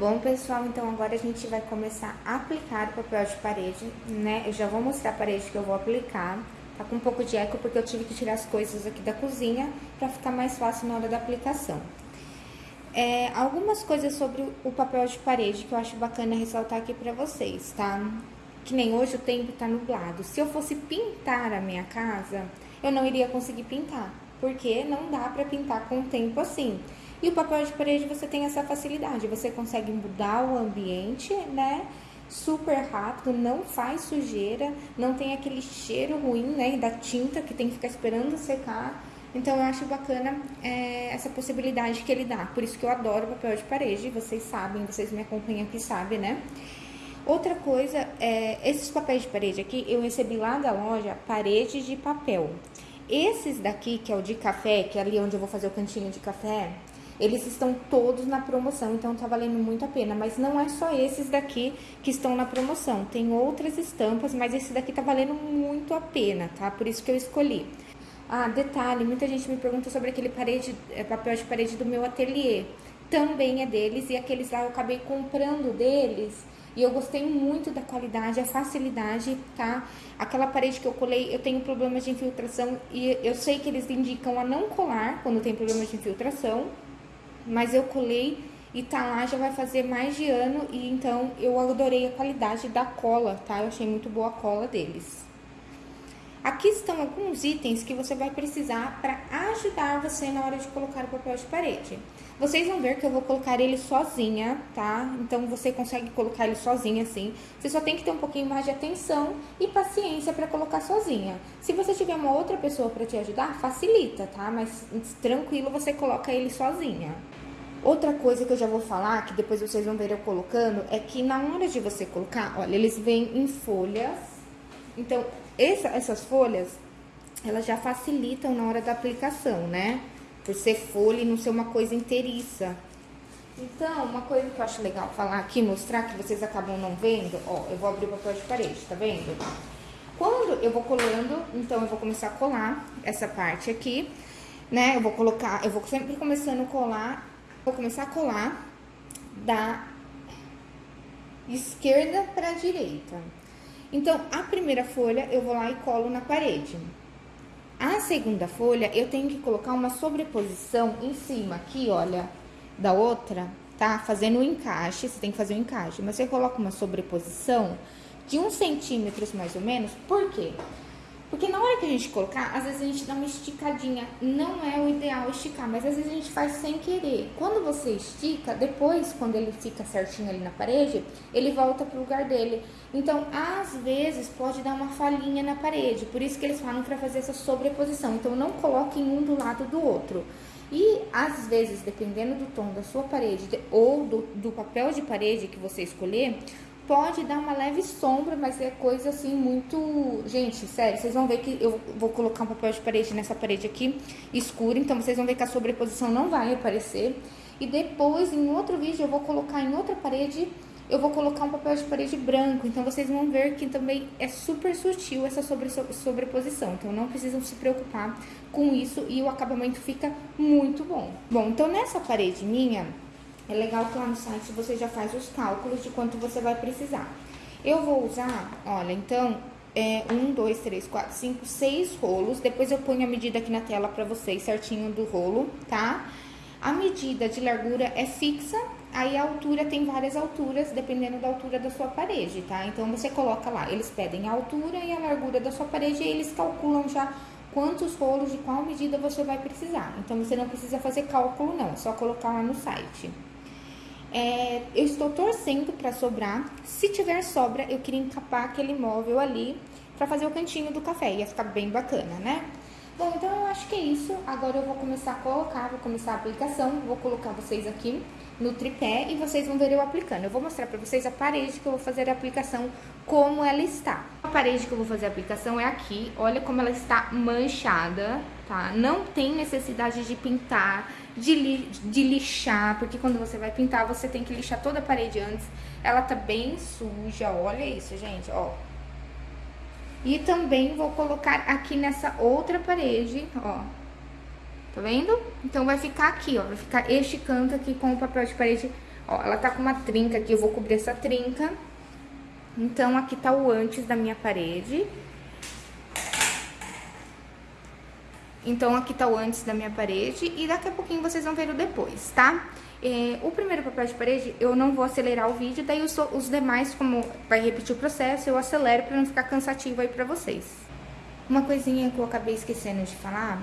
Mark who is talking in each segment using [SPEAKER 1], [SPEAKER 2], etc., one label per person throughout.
[SPEAKER 1] Bom, pessoal, então agora a gente vai começar a aplicar o papel de parede, né? Eu já vou mostrar a parede que eu vou aplicar. Tá com um pouco de eco porque eu tive que tirar as coisas aqui da cozinha pra ficar mais fácil na hora da aplicação. É, algumas coisas sobre o papel de parede que eu acho bacana ressaltar aqui pra vocês, tá? Que nem hoje o tempo tá nublado. Se eu fosse pintar a minha casa, eu não iria conseguir pintar, porque não dá pra pintar com o tempo assim. E o papel de parede você tem essa facilidade, você consegue mudar o ambiente, né? Super rápido, não faz sujeira, não tem aquele cheiro ruim, né? Da tinta que tem que ficar esperando secar. Então, eu acho bacana é, essa possibilidade que ele dá. Por isso que eu adoro papel de parede, vocês sabem, vocês me acompanham aqui, sabem, né? Outra coisa, é, esses papéis de parede aqui, eu recebi lá da loja paredes de papel. Esses daqui, que é o de café, que é ali onde eu vou fazer o cantinho de café, eles estão todos na promoção, então tá valendo muito a pena. Mas não é só esses daqui que estão na promoção. Tem outras estampas, mas esse daqui tá valendo muito a pena, tá? Por isso que eu escolhi. Ah, detalhe, muita gente me pergunta sobre aquele parede, é, papel de parede do meu ateliê. Também é deles e aqueles lá eu acabei comprando deles e eu gostei muito da qualidade, a facilidade, tá? Aquela parede que eu colei, eu tenho problemas de infiltração e eu sei que eles indicam a não colar quando tem problemas de infiltração, mas eu colei e tá lá já vai fazer mais de ano e então eu adorei a qualidade da cola, tá? Eu achei muito boa a cola deles. Aqui estão alguns itens que você vai precisar para ajudar você na hora de colocar o papel de parede. Vocês vão ver que eu vou colocar ele sozinha, tá? Então, você consegue colocar ele sozinha assim. Você só tem que ter um pouquinho mais de atenção e paciência para colocar sozinha. Se você tiver uma outra pessoa para te ajudar, facilita, tá? Mas tranquilo, você coloca ele sozinha. Outra coisa que eu já vou falar, que depois vocês vão ver eu colocando, é que na hora de você colocar, olha, eles vêm em folhas. Então, essa, essas folhas, elas já facilitam na hora da aplicação, né? Por ser folha e não ser uma coisa inteiriça. Então, uma coisa que eu acho legal falar aqui, mostrar, que vocês acabam não vendo, ó, eu vou abrir o papel de parede, tá vendo? Quando eu vou colando, então eu vou começar a colar essa parte aqui, né? Eu vou colocar, eu vou sempre começando a colar Vou começar a colar da esquerda para direita. Então, a primeira folha eu vou lá e colo na parede. A segunda folha, eu tenho que colocar uma sobreposição em cima aqui, olha, da outra, tá? Fazendo um encaixe, você tem que fazer um encaixe. Mas você coloca uma sobreposição de uns centímetros mais ou menos, por quê? Porque porque na hora que a gente colocar, às vezes a gente dá uma esticadinha. Não é o ideal esticar, mas às vezes a gente faz sem querer. Quando você estica, depois, quando ele fica certinho ali na parede, ele volta pro lugar dele. Então, às vezes, pode dar uma falhinha na parede. Por isso que eles falam para fazer essa sobreposição. Então, não coloquem um do lado do outro. E, às vezes, dependendo do tom da sua parede ou do, do papel de parede que você escolher, pode dar uma leve sombra, mas é coisa assim muito... Gente, sério, vocês vão ver que eu vou colocar um papel de parede nessa parede aqui escura, então vocês vão ver que a sobreposição não vai aparecer. E depois, em outro vídeo, eu vou colocar em outra parede, eu vou colocar um papel de parede branco. Então, vocês vão ver que também é super sutil essa sobre, sobreposição. Então, não precisam se preocupar com isso e o acabamento fica muito bom. Bom, então nessa parede minha, é legal que lá no site você já faz os cálculos de quanto você vai precisar. Eu vou usar, olha, então, é, um, dois, três, quatro, cinco, seis rolos. Depois eu ponho a medida aqui na tela pra vocês, certinho do rolo, tá? A medida de largura é fixa, aí a altura tem várias alturas, dependendo da altura da sua parede, tá? Então, você coloca lá, eles pedem a altura e a largura da sua parede e eles calculam já quantos rolos de qual medida você vai precisar. Então, você não precisa fazer cálculo não, é só colocar lá no site. É, eu estou torcendo para sobrar. Se tiver sobra, eu queria encapar aquele móvel ali para fazer o cantinho do café. Ia ficar bem bacana, né? Bom, então eu acho que é isso. Agora eu vou começar a colocar, vou começar a aplicação. Vou colocar vocês aqui no tripé e vocês vão ver eu aplicando. Eu vou mostrar para vocês a parede que eu vou fazer a aplicação, como ela está. A parede que eu vou fazer a aplicação é aqui. Olha como ela está manchada, tá? Não tem necessidade de pintar de, li, de lixar, porque quando você vai pintar, você tem que lixar toda a parede antes. Ela tá bem suja, olha isso, gente, ó. E também vou colocar aqui nessa outra parede, ó. Tá vendo? Então, vai ficar aqui, ó, vai ficar este canto aqui com o papel de parede, Ó, ela tá com uma trinca aqui, eu vou cobrir essa trinca. Então, aqui tá o antes da minha parede. Então, aqui tá o antes da minha parede e daqui a pouquinho vocês vão ver o depois, tá? É, o primeiro papel de parede, eu não vou acelerar o vídeo, daí os, os demais, como vai repetir o processo, eu acelero pra não ficar cansativo aí pra vocês. Uma coisinha que eu acabei esquecendo de falar,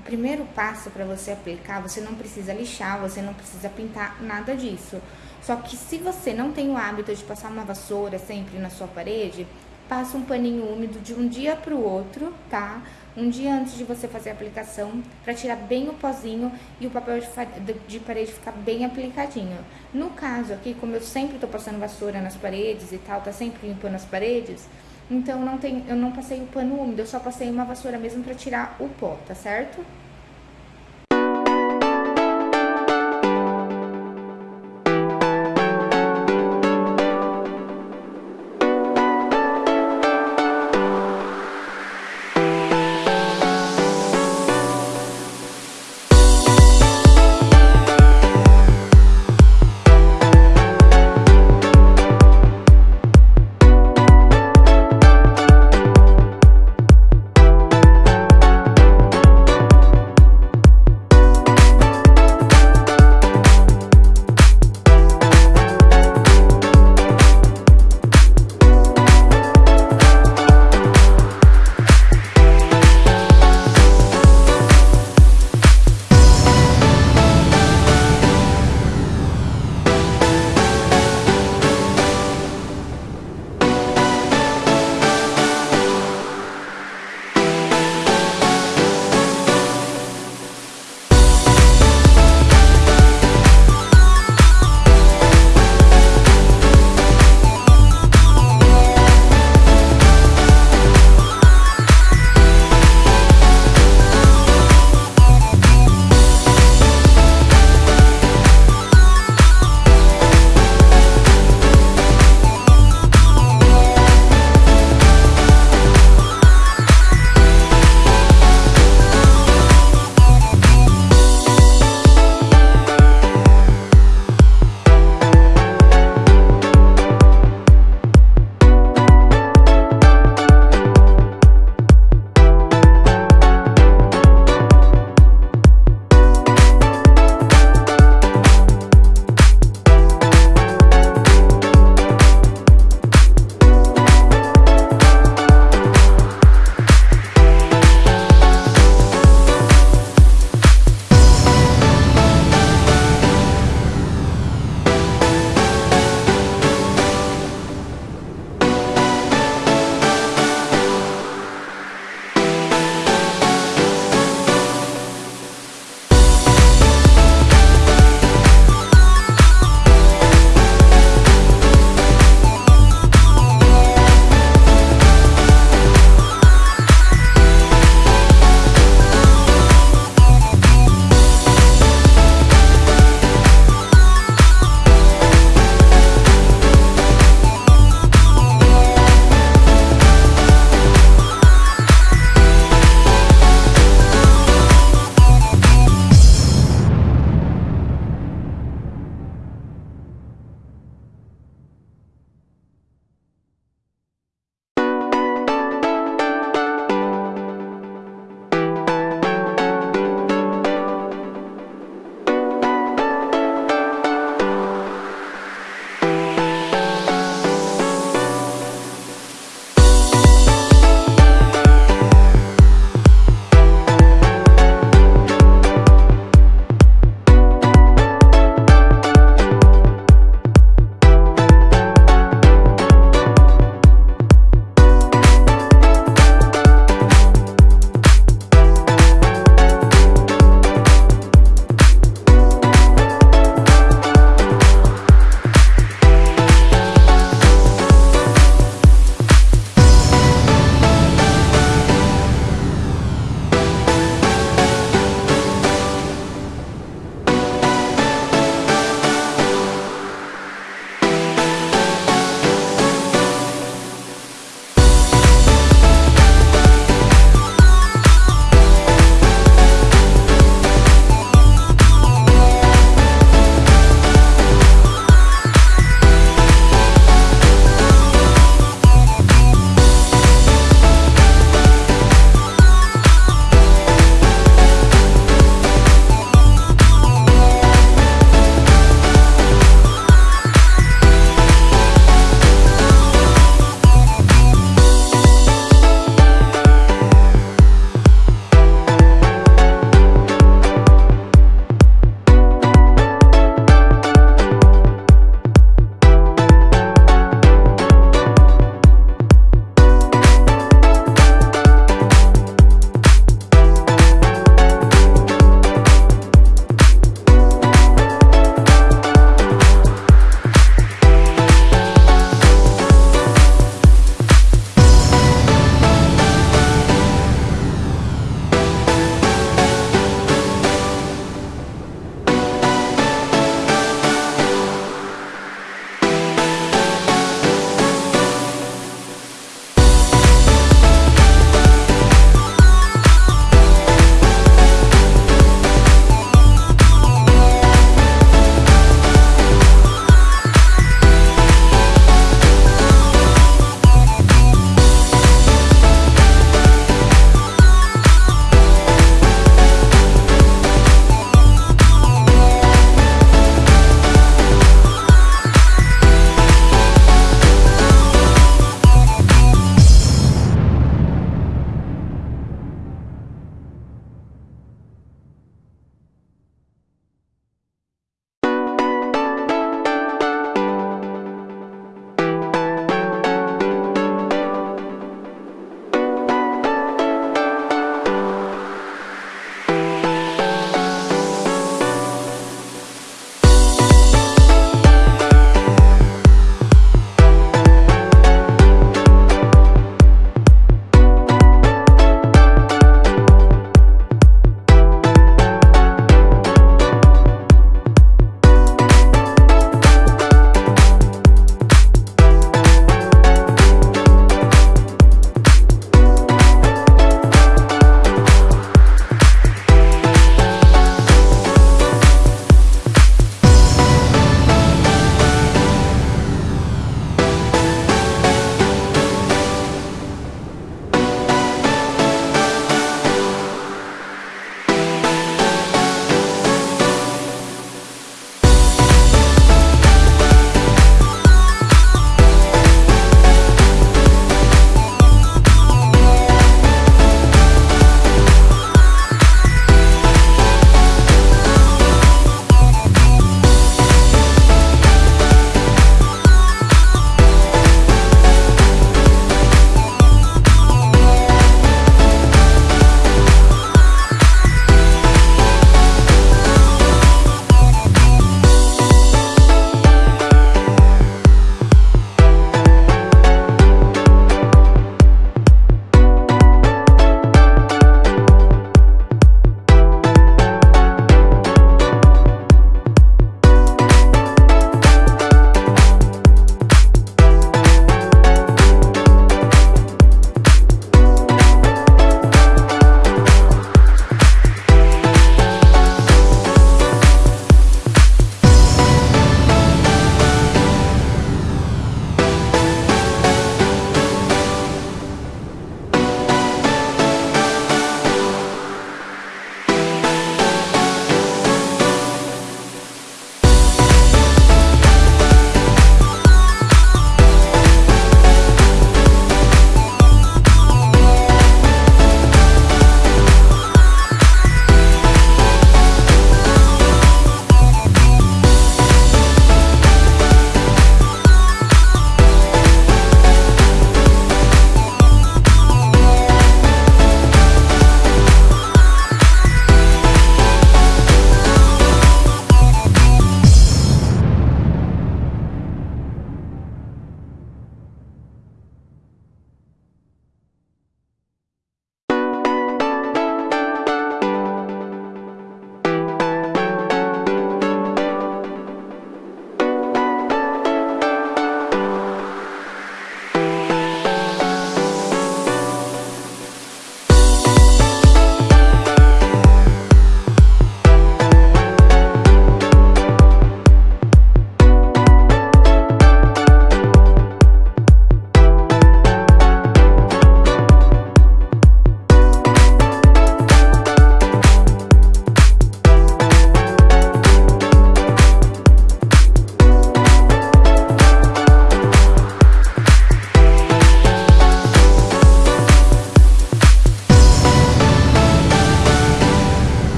[SPEAKER 1] o primeiro passo para você aplicar, você não precisa lixar, você não precisa pintar, nada disso. Só que se você não tem o hábito de passar uma vassoura sempre na sua parede, passa um paninho úmido de um dia para o outro, tá? Um dia antes de você fazer a aplicação, para tirar bem o pozinho e o papel de, de, parede ficar bem aplicadinho. No caso aqui, como eu sempre tô passando vassoura nas paredes e tal, tá sempre limpando as paredes, então não tem, eu não passei o pano úmido, eu só passei uma vassoura mesmo para tirar o pó, tá certo?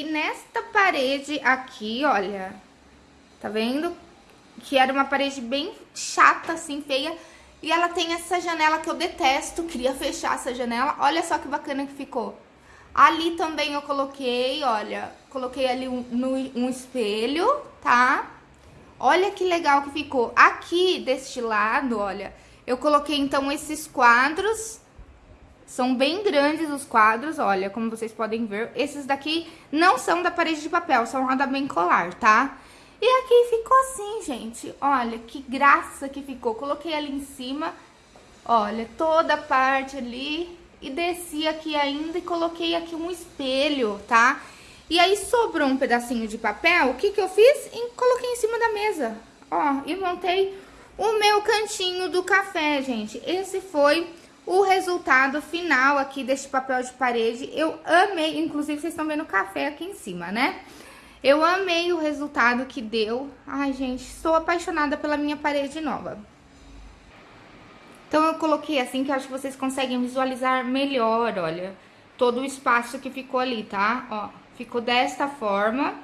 [SPEAKER 1] Coloquei nesta parede aqui, olha. Tá vendo? Que era uma parede bem chata, assim, feia. E ela tem essa janela que eu detesto, queria fechar essa janela. Olha só que bacana que ficou. Ali também eu coloquei, olha, coloquei ali um, no, um espelho, tá? Olha que legal que ficou. Aqui, deste lado, olha, eu coloquei então esses quadros. São bem grandes os quadros, olha, como vocês podem ver. Esses daqui não são da parede de papel, são lá da Bem Colar, tá? E aqui ficou assim, gente. Olha, que graça que ficou. Coloquei ali em cima, olha, toda a parte ali. E desci aqui ainda e coloquei aqui um espelho, tá? E aí sobrou um pedacinho de papel, o que que eu fiz? E coloquei em cima da mesa, ó, e montei o meu cantinho do café, gente. Esse foi o resultado final aqui deste papel de parede. Eu amei, inclusive vocês estão vendo o café aqui em cima, né? Eu amei o resultado que deu. Ai, gente, estou apaixonada pela minha parede nova. Então, eu coloquei assim que eu acho que vocês conseguem visualizar melhor, olha, todo o espaço que ficou ali, tá? Ó, ficou desta forma.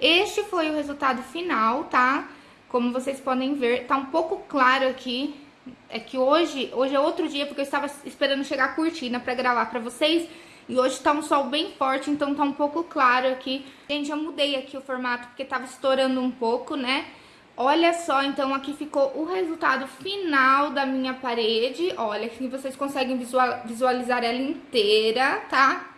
[SPEAKER 1] Este foi o resultado final, tá? Como vocês podem ver, tá um pouco claro aqui. É que hoje, hoje é outro dia, porque eu estava esperando chegar a cortina pra gravar pra vocês. E hoje tá um sol bem forte, então tá um pouco claro aqui. Gente, eu mudei aqui o formato porque tava estourando um pouco, né? Olha só, então aqui ficou o resultado final da minha parede. Olha, aqui vocês conseguem visualizar ela inteira, tá?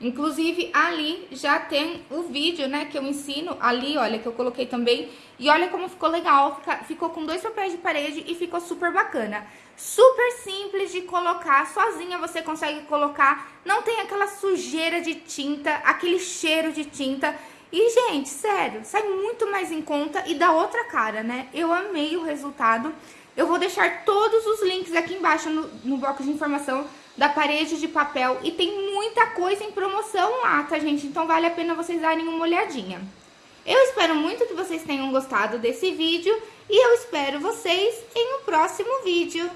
[SPEAKER 1] Inclusive, ali já tem o vídeo, né, que eu ensino. Ali, olha, que eu coloquei também. E olha como ficou legal. ficou com dois papéis de parede e ficou super bacana. Super simples de colocar, sozinha você consegue colocar. Não tem aquela sujeira de tinta, aquele cheiro de tinta. E, gente, sério, sai muito mais em conta e dá outra cara, né? Eu amei o resultado. Eu vou deixar todos os links aqui embaixo no, no bloco de informação da parede de papel. E tem muita coisa em promoção lá, tá, gente? Então vale a pena vocês darem uma olhadinha. Eu espero muito que vocês tenham gostado desse vídeo e eu espero vocês em um próximo vídeo.